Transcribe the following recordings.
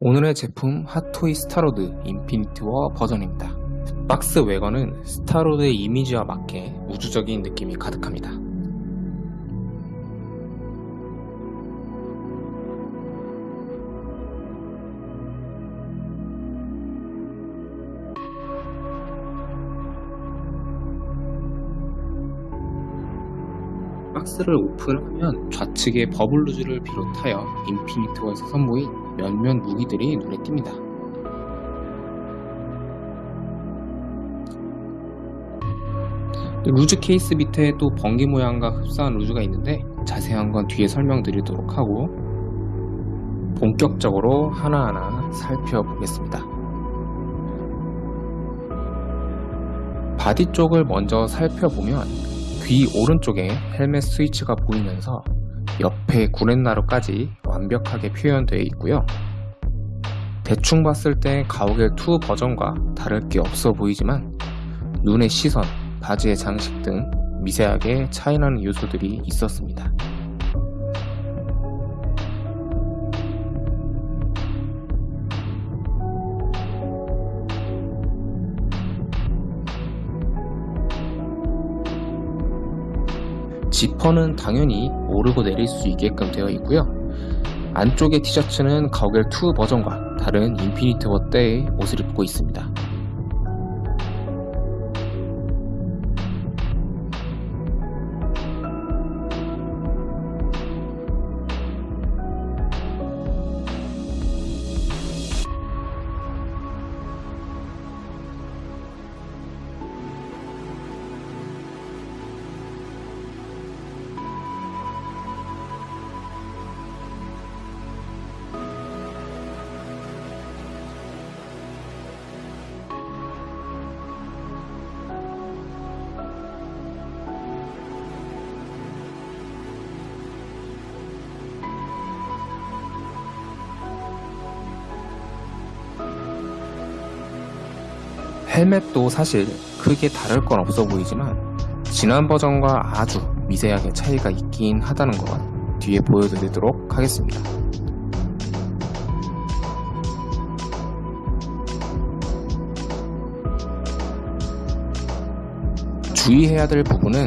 오늘의 제품 핫토이 스타로드 인피니티 워 버전입니다. 박스 외관은 스타로드의 이미지와 맞게 우주적인 느낌이 가득합니다. 박스를 오픈하면 좌측에 bubble loose를 비롯하여 인피니트워에서 선보인 몇몇 무기들이 눈에 띕니다. loose 케이스 밑에 또 번개 모양과 흡사한 loose가 있는데 자세한 건 뒤에 설명드리도록 하고 본격적으로 하나하나 살펴보겠습니다. body 쪽을 먼저 살펴보면 귀 오른쪽에 헬멧 스위치가 보이면서 옆에 구렛나루까지 완벽하게 표현되어 있고요. 대충 봤을 때 가오갤 2 버전과 다를 게 없어 보이지만 눈의 시선, 바지의 장식 등 미세하게 차이나는 요소들이 있었습니다. 지퍼는 당연히 오르고 내릴 수 있게끔 되어 있고요. 안쪽의 티셔츠는 가오갤2 버전과 다른 인피니트 워 때의 옷을 입고 있습니다. 헬멧도 사실 크게 다를 건 없어 보이지만 지난 버전과 아주 미세하게 차이가 있긴 하다는 것 뒤에 보여드리도록 하겠습니다. 주의해야 될 부분은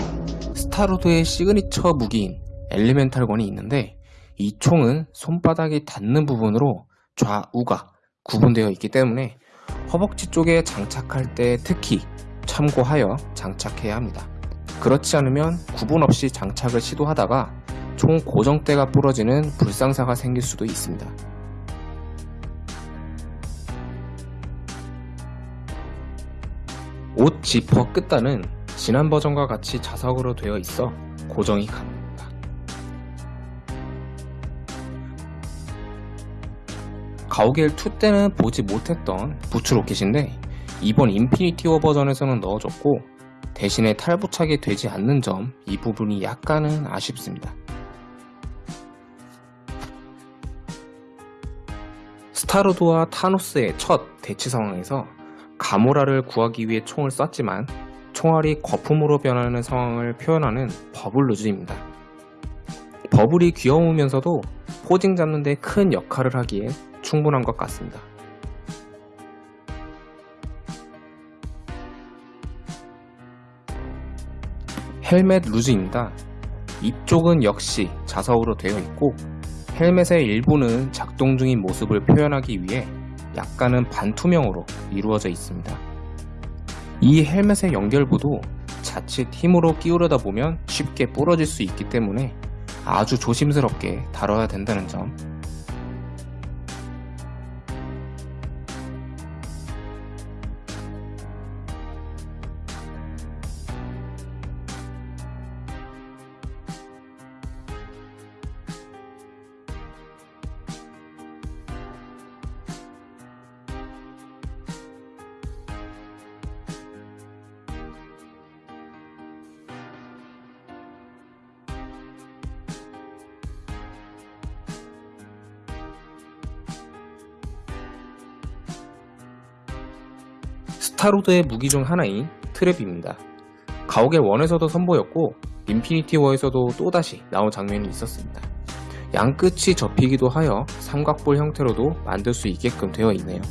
스타로드의 시그니처 무기인 elemental gun이 있는데 이 총은 손바닥이 닿는 부분으로 좌우가 구분되어 있기 때문에 허벅지 쪽에 장착할 때 특히 참고하여 장착해야 합니다. 그렇지 않으면 구분 없이 장착을 시도하다가 총 고정대가 부러지는 불상사가 생길 수도 있습니다. 옷 지퍼 끝단은 지난 버전과 같이 자석으로 되어 있어 고정이 가능 가오갤 2 때는 보지 못했던 부츠 로켓인데 이번 인피니티 워 버전에서는 넣어줬고 대신에 탈부착이 되지 않는 점 이 부분이 약간은 아쉽습니다. 스타로드와 타노스의 첫 대치 상황에서 가모라를 구하기 위해 총을 쐈지만 총알이 거품으로 변하는 상황을 표현하는 bubble loose입니다. 버블이 귀여우면서도 포징 잡는 데 큰 역할을 하기에 충분한 것 같습니다. 헬멧 루즈입니다. 입쪽은 역시 자석으로 되어 있고 헬멧의 일부는 작동 중인 모습을 표현하기 위해 약간은 반투명으로 이루어져 있습니다. 이 헬멧의 연결부도 자칫 힘으로 끼우려다 보면 쉽게 부러질 수 있기 때문에 아주 조심스럽게 다뤄야 된다는 점 스타로드의 무기 중 하나인 트랩입니다. 가오갤 1에서도 선보였고 인피니티 워에서도 또다시 나온 장면이 있었습니다. 양 끝이 접히기도 하여 삼각볼 형태로도 만들 수 있게끔 되어 있네요.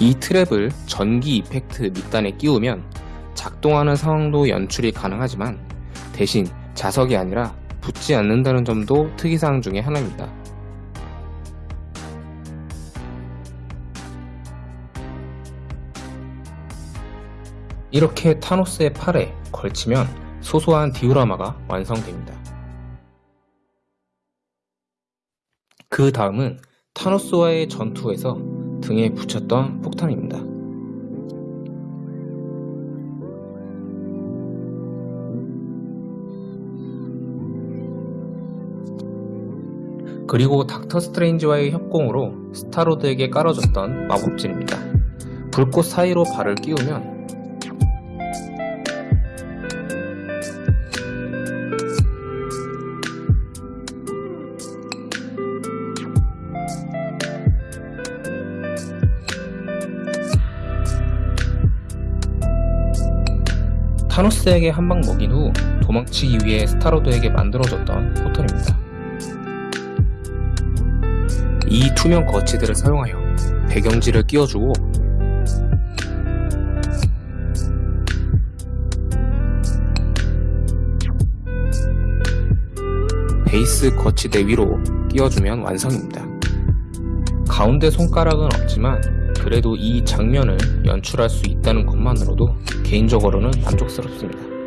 이 트랩을 전기 effect 밑단에 끼우면 작동하는 상황도 연출이 가능하지만 대신 자석이 아니라 붙지 않는다는 점도 특이사항 중에 하나입니다. 이렇게 타노스의 팔에 걸치면 소소한 디오라마가 완성됩니다. 그 다음은 타노스와의 전투에서 등에 붙였던 폭탄입니다. 그리고 닥터 스트레인지와의 협공으로 스타로드에게 깔아줬던 마법진입니다. 불꽃 사이로 발을 끼우면 타노스에게 한 방 먹인 후 도망치기 위해 스타로드에게 만들어줬던 포털입니다. 이 투명 거치들을 사용하여 배경지를 끼워주고 베이스 거치대 위로 끼워주면 완성입니다. 가운데 손가락은 없지만 그래도 이 장면을 연출할 수 있다는 것만으로도 개인적으로는 만족스럽습니다.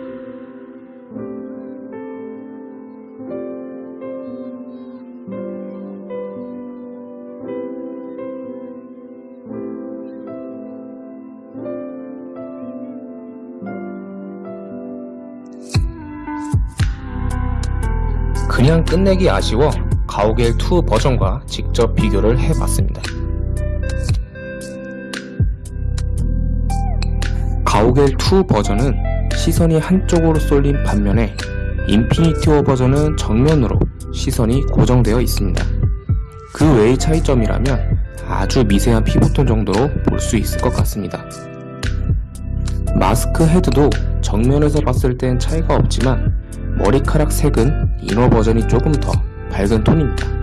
그냥 끝내기 아쉬워 가오갤2 버전과 직접 비교를 해봤습니다. 가오갤2 버전은 시선이 한쪽으로 쏠린 반면에 인피니티 워 버전은 정면으로 시선이 고정되어 있습니다. 그 외의 차이점이라면 아주 미세한 피부톤 정도로 볼 수 있을 것 같습니다. 마스크 헤드도 정면에서 봤을 땐 차이가 없지만 머리카락 색은 이너 버전이 조금 더 밝은 톤입니다.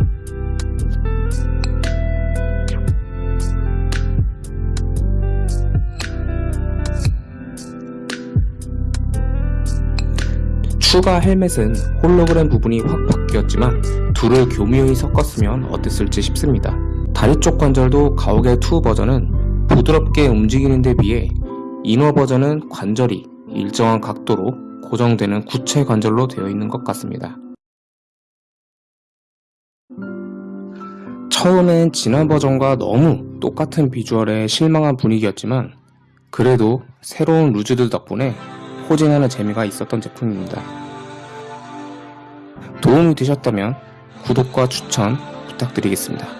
추가 헬멧은 홀로그램 부분이 확 바뀌었지만 둘을 교묘히 섞었으면 어땠을지 싶습니다. 다리 쪽 관절도 가오갤2 버전은 부드럽게 움직이는 데 비해 이너 버전은 관절이 일정한 각도로 고정되는 구체 관절로 되어 있는 것 같습니다. 처음엔 지난 버전과 너무 똑같은 비주얼에 실망한 분위기였지만 그래도 새로운 루즈들 덕분에 포징하는 재미가 있었던 제품입니다. 도움이 되셨다면 구독과 추천 부탁드리겠습니다.